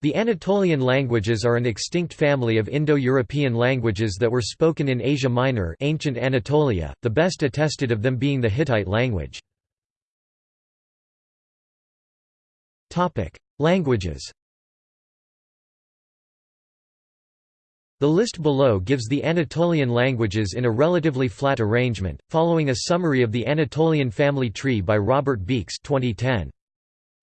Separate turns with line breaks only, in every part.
The Anatolian languages are an extinct family of Indo-European languages that were spoken in Asia Minor ancient Anatolia, the best attested of them being the Hittite language. Languages The list below gives the Anatolian languages in a relatively flat arrangement, following a summary of the Anatolian family tree by Robert Beekes 2010.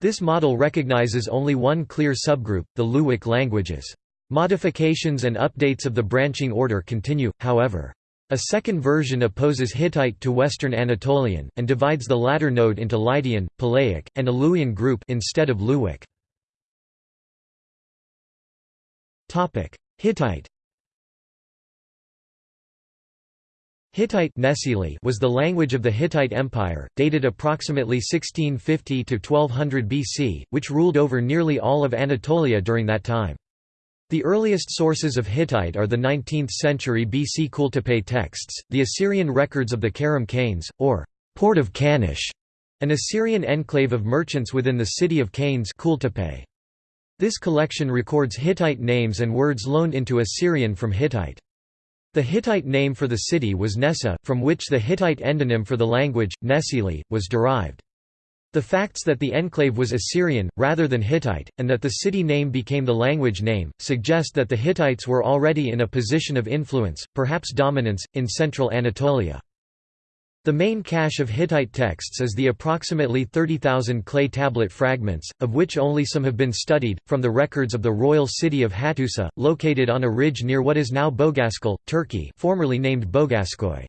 This model recognizes only one clear subgroup, the Luwic languages. Modifications and updates of the branching order continue, however. A second version opposes Hittite to Western Anatolian, and divides the latter node into Lydian, Palaic, and a Luwian group instead of Luwic. Hittite Hittite was the language of the Hittite Empire, dated approximately 1650 to 1200 BC, which ruled over nearly all of Anatolia during that time. The earliest sources of Hittite are the 19th century BC Kultepe texts, the Assyrian records of the Karum Kanesh, or port of Kanesh, an Assyrian enclave of merchants within the city of Kanesh This collection records Hittite names and words loaned into Assyrian from Hittite. The Hittite name for the city was Nessa, from which the Hittite endonym for the language, Nesili, was derived. The facts that the enclave was Assyrian, rather than Hittite, and that the city name became the language name, suggest that the Hittites were already in a position of influence, perhaps dominance, in central Anatolia. The main cache of Hittite texts is the approximately 30,000 clay tablet fragments, of which only some have been studied, from the records of the royal city of Hattusa, located on a ridge near what is now Boğazkale, Turkey formerly named Boğazköy.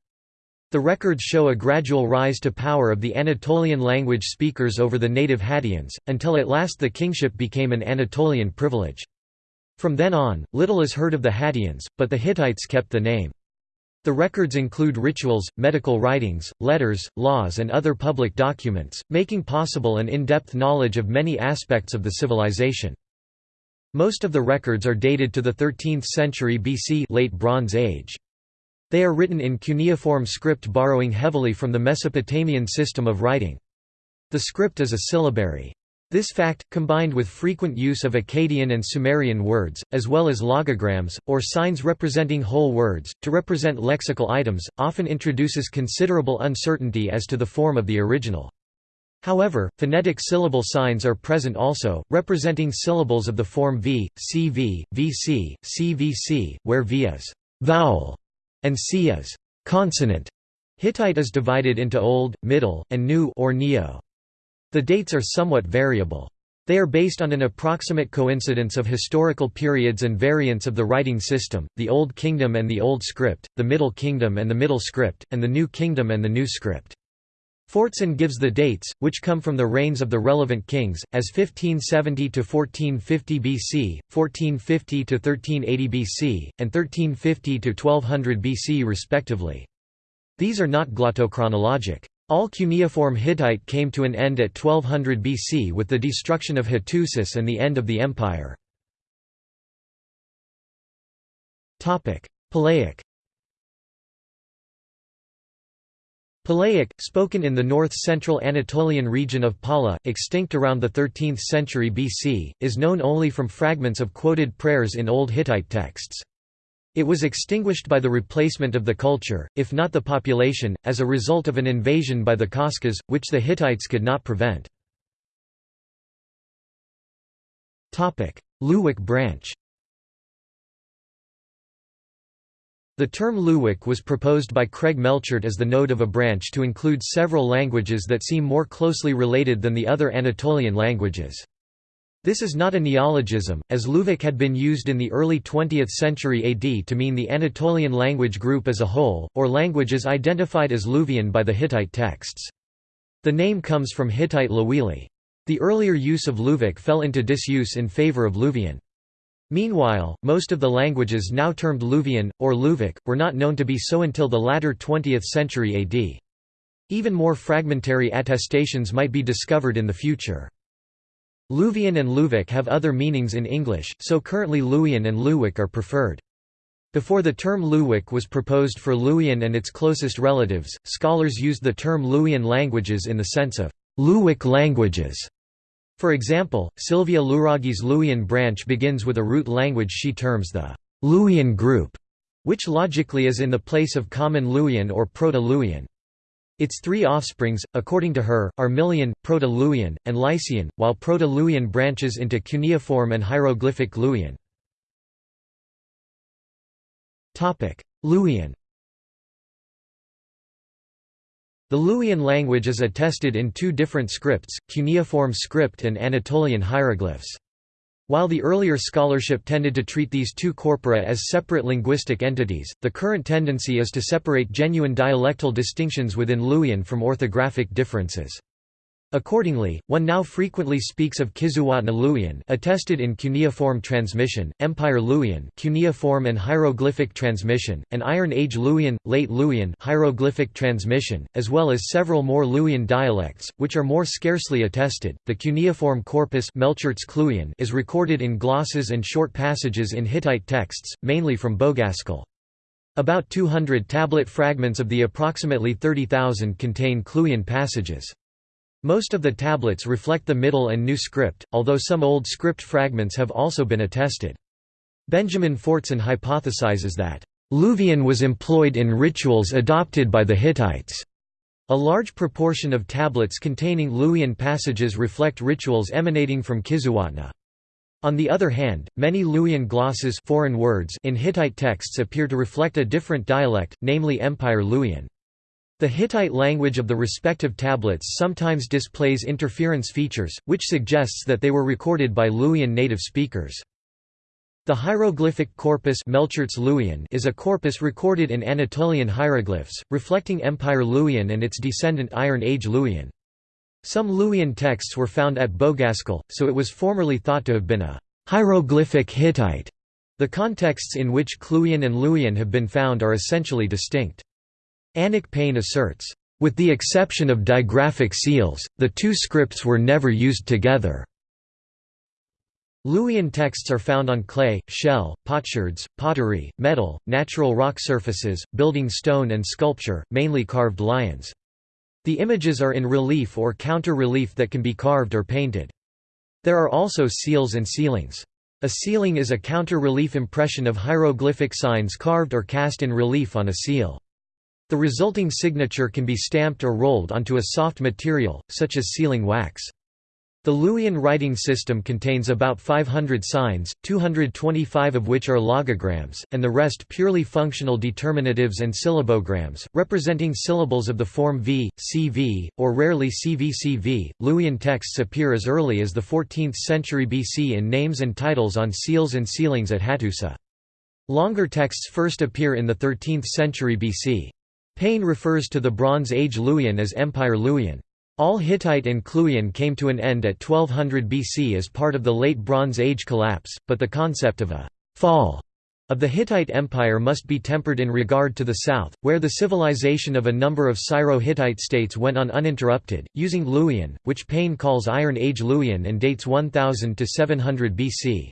The records show a gradual rise to power of the Anatolian language speakers over the native Hattians, until at last the kingship became an Anatolian privilege. From then on, little is heard of the Hattians, but the Hittites kept the name. The records include rituals, medical writings, letters, laws and other public documents, making possible an in-depth knowledge of many aspects of the civilization. Most of the records are dated to the 13th century BC late Bronze Age. They are written in cuneiform script borrowing heavily from the Mesopotamian system of writing. The script is a syllabary. This fact, combined with frequent use of Akkadian and Sumerian words, as well as logograms, or signs representing whole words, to represent lexical items, often introduces considerable uncertainty as to the form of the original. However, phonetic syllable signs are present also, representing syllables of the form v, cv, vc, cvc, where v is vowel and c is consonant. Hittite is divided into Old, Middle, and New or Neo. The dates are somewhat variable. They are based on an approximate coincidence of historical periods and variants of the writing system, the Old Kingdom and the Old Script, the Middle Kingdom and the Middle Script, and the New Kingdom and the New Script. Fortson gives the dates, which come from the reigns of the relevant kings, as 1570 to 1450 BC, 1450 to 1380 BC, and 1350 to 1200 BC respectively. These are not glottochronologic. All cuneiform Hittite came to an end at 1200 BC with the destruction of Hattusis and the end of the empire. Palaic Palaic, spoken in the north-central Anatolian region of Pala, extinct around the 13th century BC, is known only from fragments of quoted prayers in Old Hittite texts. It was extinguished by the replacement of the culture, if not the population, as a result of an invasion by the Kashkas, which the Hittites could not prevent. Luwic branch The term Luwic was proposed by Craig Melchert as the node of a branch to include several languages that seem more closely related than the other Anatolian languages. This is not a neologism, as Luwic had been used in the early 20th century AD to mean the Anatolian language group as a whole, or languages identified as Luwian by the Hittite texts. The name comes from Hittite Luwili. The earlier use of Luwic fell into disuse in favor of Luwian. Meanwhile, most of the languages now termed Luwian, or Luwic, were not known to be so until the latter 20th century AD. Even more fragmentary attestations might be discovered in the future. Luwian and Luwic have other meanings in English, so currently Luwian and Luwic are preferred. Before the term Luwic was proposed for Luwian and its closest relatives, scholars used the term Luwian languages in the sense of Luwic languages. For example, Silvia Luraghi's Luwian branch begins with a root language she terms the Luwian group, which logically is in the place of Common Luwian or Proto-Luwian. Its three offsprings, according to her, are Milyan, Proto-Luwian, and Lycian, while Proto-Luwian branches into cuneiform and hieroglyphic Luwian. Luwian The Luwian language is attested in two different scripts, cuneiform script and Anatolian hieroglyphs. While the earlier scholarship tended to treat these two corpora as separate linguistic entities, the current tendency is to separate genuine dialectal distinctions within Luwian from orthographic differences. Accordingly, one now frequently speaks of Kizzuwatna Luwian attested in cuneiform transmission, Empire Luwian cuneiform and hieroglyphic transmission, and Iron Age Luwian, Late Luwian hieroglyphic transmission, as well as several more Luwian dialects, which are more scarcely attested. The cuneiform corpus is recorded in glosses and short passages in Hittite texts, mainly from Boğazkale. About 200 tablet fragments of the approximately 30,000 contain CLuwian passages. Most of the tablets reflect the Middle and New script, although some Old script fragments have also been attested. Benjamin Fortson hypothesizes that, "...Luwian was employed in rituals adopted by the Hittites." A large proportion of tablets containing Luwian passages reflect rituals emanating from Kizzuwatna. On the other hand, many Luwian glosses foreign words in Hittite texts appear to reflect a different dialect, namely Empire Luwian. The Hittite language of the respective tablets sometimes displays interference features, which suggests that they were recorded by Luwian native speakers. The hieroglyphic corpus is a corpus recorded in Anatolian hieroglyphs, reflecting Empire Luwian and its descendant Iron Age Luwian. Some Luwian texts were found at Boğazkale, so it was formerly thought to have been a hieroglyphic Hittite. The contexts in which CLuwian and Luwian have been found are essentially distinct. Annick Payne asserts, "...with the exception of digraphic seals, the two scripts were never used together." Luwian texts are found on clay, shell, potsherds, pottery, metal, natural rock surfaces, building stone and sculpture, mainly carved lions. The images are in relief or counter-relief that can be carved or painted. There are also seals and sealings. A sealing is a counter-relief impression of hieroglyphic signs carved or cast in relief on a seal. The resulting signature can be stamped or rolled onto a soft material, such as sealing wax. The Luwian writing system contains about 500 signs, 225 of which are logograms, and the rest purely functional determinatives and syllabograms, representing syllables of the form v, cv, or rarely cvcv. Luwian texts appear as early as the 14th century BC in names and titles on seals and sealings at Hattusa. Longer texts first appear in the 13th century BC. Payne refers to the Bronze Age Luwian as Empire Luwian. All Hittite and CLuwian came to an end at 1200 BC as part of the Late Bronze Age collapse, but the concept of a «fall» of the Hittite Empire must be tempered in regard to the south, where the civilization of a number of Syro-Hittite states went on uninterrupted, using Luwian, which Payne calls Iron Age Luwian and dates 1000 to 700 BC.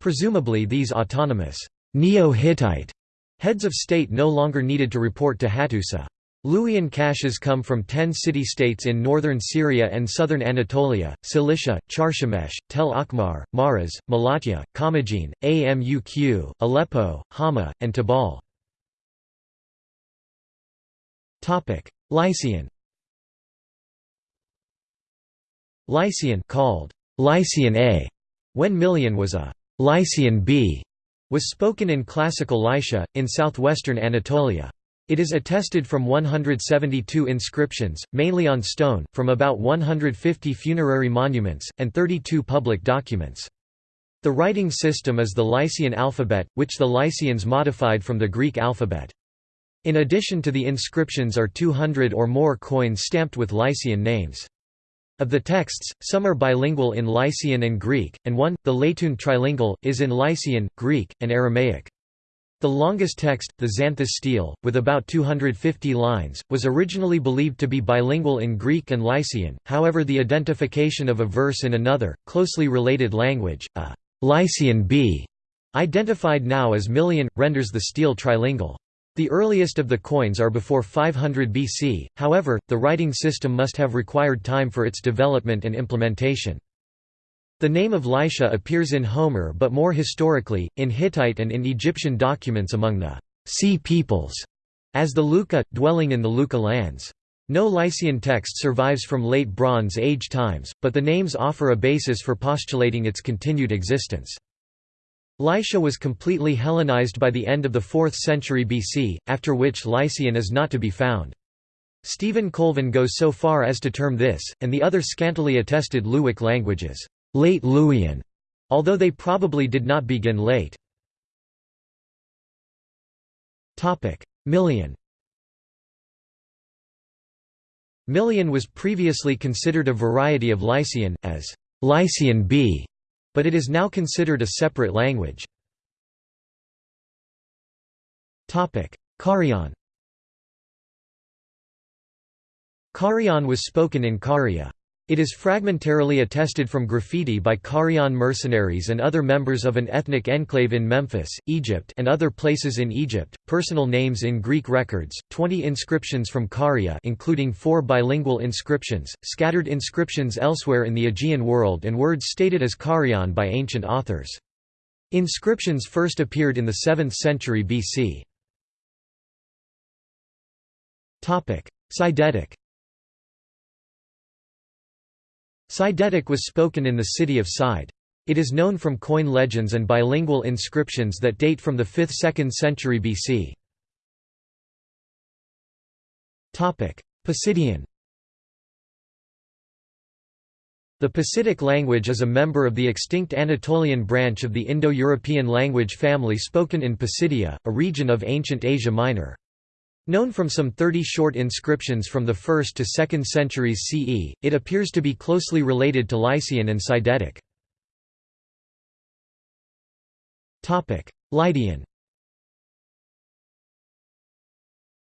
Presumably these autonomous Neo-Hittite Heads of state no longer needed to report to Hattusa. Luwian caches come from ten city-states in northern Syria and southern Anatolia, Cilicia, Carchemish, Tell Ahmar, Maras, Malatya, Commagene, Amuq, Aleppo, Hama, and Tabal. Lycian Lycian called Lycian A, when Milyan was a Lycian B, was spoken in classical Lycia, in southwestern Anatolia. It is attested from 172 inscriptions, mainly on stone, from about 150 funerary monuments, and 32 public documents. The writing system is the Lycian alphabet, which the Lycians modified from the Greek alphabet. In addition to the inscriptions are 200 or more coins stamped with Lycian names. Of the texts, some are bilingual in Lycian and Greek, and one, the Letoon trilingual, is in Lycian, Greek, and Aramaic. The longest text, the Xanthus stele, with about 250 lines, was originally believed to be bilingual in Greek and Lycian, however the identification of a verse in another, closely related language, a Lycian B, identified now as Milyan, renders the stele trilingual. The earliest of the coins are before 500 BC, however, the writing system must have required time for its development and implementation. The name of Lycia appears in Homer but more historically, in Hittite and in Egyptian documents among the sea peoples, as the Lukka, dwelling in the Lukka lands. No Lycian text survives from late Bronze Age times, but the names offer a basis for postulating its continued existence. Lycia was completely Hellenized by the end of the 4th century BC, after which Lycian is not to be found. Stephen Colvin goes so far as to term this, and the other scantily attested Luwic languages, late Luwian, although they probably did not begin late. Milyan Milyan was previously considered a variety of Lycian, as Lycian B, but it is now considered a separate language. Carian Carian was spoken in Caria. It is fragmentarily attested from graffiti by Carian mercenaries and other members of an ethnic enclave in Memphis, Egypt and other places in Egypt, personal names in Greek records, 20 inscriptions from Caria including four bilingual inscriptions, scattered inscriptions elsewhere in the Aegean world and words stated as Carian by ancient authors. Inscriptions first appeared in the 7th century BC. Sidetic Sidetic was spoken in the city of Side. It is known from coin legends and bilingual inscriptions that date from the 5th–2nd century BC. Pisidian The Pisidic language is a member of the extinct Anatolian branch of the Indo-European language family spoken in Pisidia, a region of ancient Asia Minor. Known from some 30 short inscriptions from the 1st to 2nd centuries CE, it appears to be closely related to Lycian and Sidetic. Lydian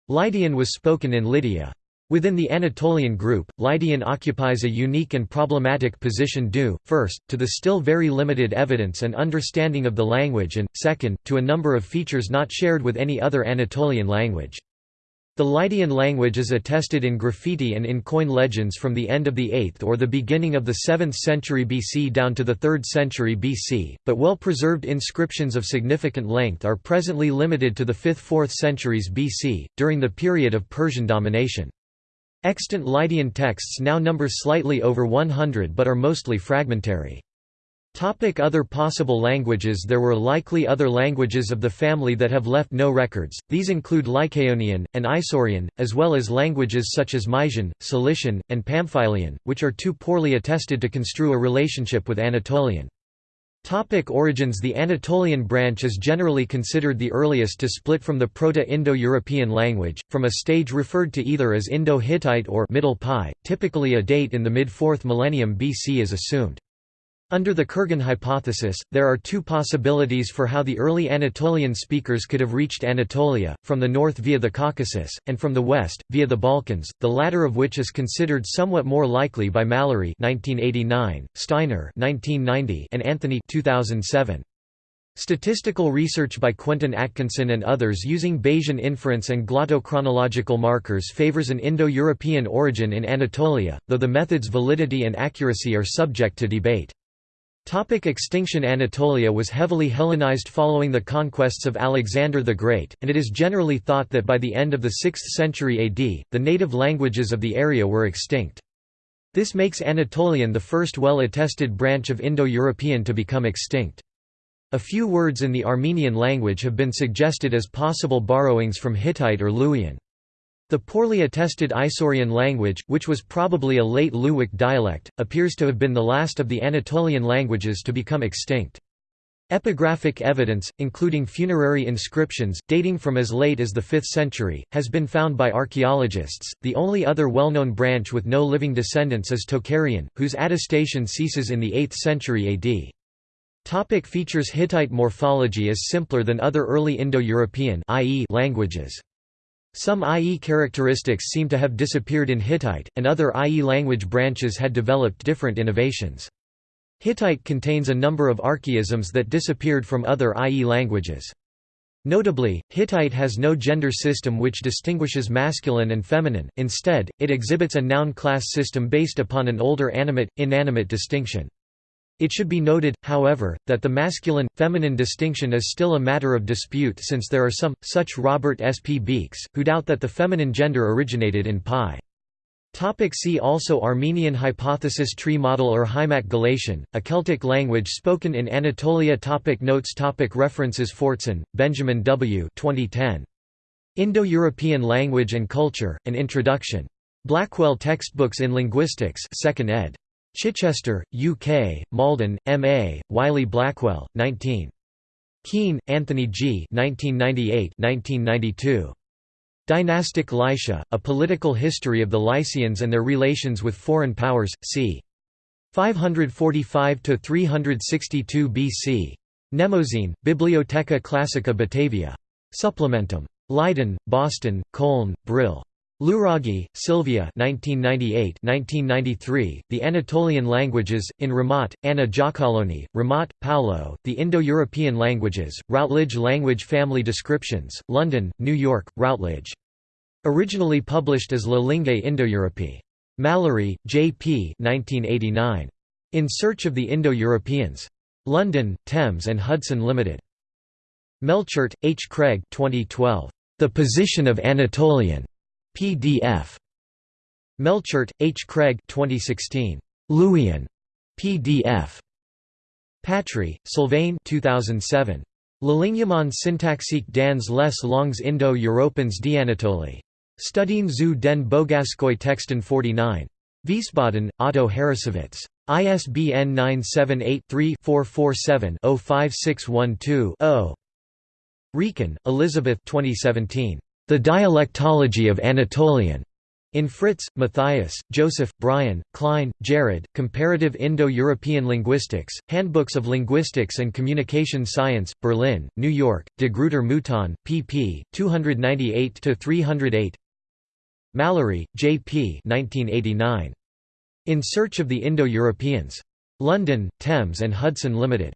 Lydian was spoken in Lydia. Within the Anatolian group, Lydian occupies a unique and problematic position due, first, to the still very limited evidence and understanding of the language and, second, to a number of features not shared with any other Anatolian language. The Lydian language is attested in graffiti and in coin legends from the end of the 8th or the beginning of the 7th century BC down to the 3rd century BC, but well-preserved inscriptions of significant length are presently limited to the 5th–4th centuries BC, during the period of Persian domination. Extant Lydian texts now number slightly over 100 but are mostly fragmentary. Topic other possible languages There were likely other languages of the family that have left no records, these include Lycaonian, and Isaurian, as well as languages such as Mysian, Cilician, and Pamphylian, which are too poorly attested to construe a relationship with Anatolian. Topic origins The Anatolian branch is generally considered the earliest to split from the Proto-Indo-European language, from a stage referred to either as Indo-Hittite or Middle PIE, typically a date in the mid-4th millennium BC is assumed. Under the Kurgan hypothesis, there are two possibilities for how the early Anatolian speakers could have reached Anatolia, from the north via the Caucasus, and from the west, via the Balkans, the latter of which is considered somewhat more likely by Mallory 1989, Steiner 1990, and Anthony 2007. Statistical research by Quentin Atkinson and others using Bayesian inference and glottochronological markers favors an Indo-European origin in Anatolia, though the method's validity and accuracy are subject to debate. Topic extinction Anatolia was heavily Hellenized following the conquests of Alexander the Great, and it is generally thought that by the end of the 6th century AD, the native languages of the area were extinct. This makes Anatolian the first well-attested branch of Indo-European to become extinct. A few words in the Armenian language have been suggested as possible borrowings from Hittite or Luwian. The poorly attested Isaurian language, which was probably a late Luwic dialect, appears to have been the last of the Anatolian languages to become extinct. Epigraphic evidence, including funerary inscriptions, dating from as late as the 5th century, has been found by archaeologists. The only other well known branch with no living descendants is Tocharian, whose attestation ceases in the 8th century AD. Topic features Hittite morphology is simpler than other early Indo-European languages. Some IE characteristics seem to have disappeared in Hittite, and other IE language branches had developed different innovations. Hittite contains a number of archaisms that disappeared from other IE languages. Notably, Hittite has no gender system which distinguishes masculine and feminine, instead, it exhibits a noun class system based upon an older animate-inanimate distinction. It should be noted, however, that the masculine-feminine distinction is still a matter of dispute since there are some, such Robert S. P. Beekes, who doubt that the feminine gender originated in PIE. Topic see also Armenian hypothesis tree model or Hymak Galatian, a Celtic language spoken in Anatolia topic Notes topic References Fortson, Benjamin W. 2010. Indo-European Language and Culture, An Introduction. Blackwell Textbooks in Linguistics 2nd ed. Chichester, UK, Malden, M.A., Wiley Blackwell, 19. Keen, Antony G. 1998–1992. Dynastic Lycia, A Political History of the Lycians and Their Relations with Foreign Powers, c. 545–362 BC. Mnemosyne, Bibliotheca Classica Batava. Supplementum. Leiden, Boston, Köln, Brill. Luraghi, Silvia 1998-1993, The Anatolian Languages, in Ramat, Anna Giacalone, Ramat, Paolo, The Indo-European Languages, Routledge Language Family Descriptions, London, New York, Routledge. Originally published as La Lingue Indo-Europee. Mallory, J. P. 1989. In Search of the Indo-Europeans. London, Thames and Hudson Limited. Melchert, H. Craig 2012. The Position of Anatolian. PDF. Melchert, H. Craig 2016. Luwian. PDF. Patri, Sylvain 2007. L'alignement syntaxique dans les langues Indo-Européennes d'Anatolie. Studien zu den Boğazköy Texten 49. Wiesbaden, Otto Harrassowitz. ISBN 978 3 447 05612 Rieken, Elisabeth 2017. The Dialectology of Anatolian. In Fritz, Matthias, Joseph, Brian, Klein, Jared, Comparative Indo-European Linguistics, Handbooks of Linguistics and Communication Science, Berlin, New York, De Gruyter Mouton, pp. 298–308 Mallory, J. P. 1989. In Search of the Indo-Europeans. London, Thames and Hudson Limited.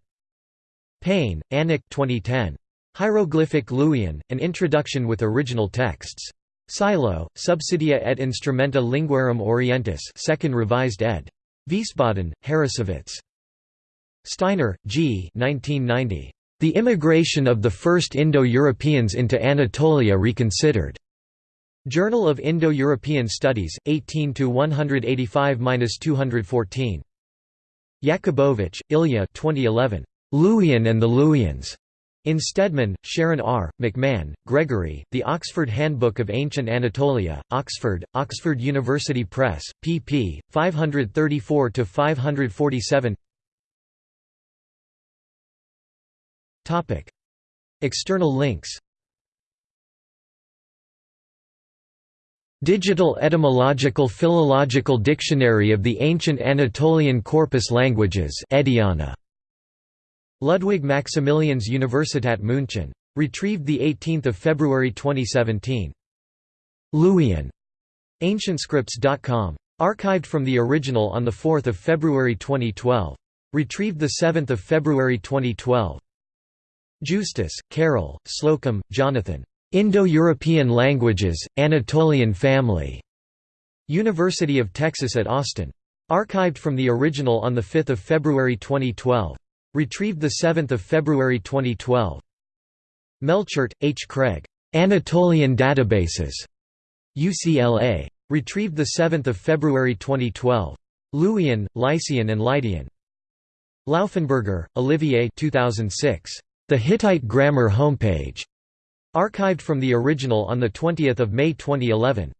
Payne, Annick 2010. Hieroglyphic Luwian, an introduction with original texts. Silo, Subsidia et Instrumenta Linguarum Orientis 2nd revised ed. Wiesbaden, Harrassowitz. Steiner, G. 1990. The Immigration of the First Indo-Europeans into Anatolia Reconsidered. Journal of Indo-European Studies, 18 185–214. Yakubovich, Ilya 2011. Luwian and the Luwians. In Stedman, Sharon R., McMahon, Gregory, The Oxford Handbook of Ancient Anatolia, Oxford, Oxford University Press, pp. 534–547 External links Digital Etymological Philological Dictionary of the Ancient Anatolian Corpus Languages Ediana. Ludwig Maximilians Universität München. Retrieved 18 February 2017. Luwian. AncientScripts.com. Archived from the original on 4 February 2012. Retrieved 7 February 2012. Justus, Carol, Slocum, Jonathan. Indo-European Languages, Anatolian Family. University of Texas at Austin. Archived from the original on 5 February 2012. Retrieved 7 February 2012. Melchert, H. Craig. Anatolian Databases. UCLA. Retrieved 7 February 2012. Luwian, Lycian and Lydian. Lauffenburger, Olivier 2006. The Hittite Grammar Homepage. Archived from the original on 20 May 2011.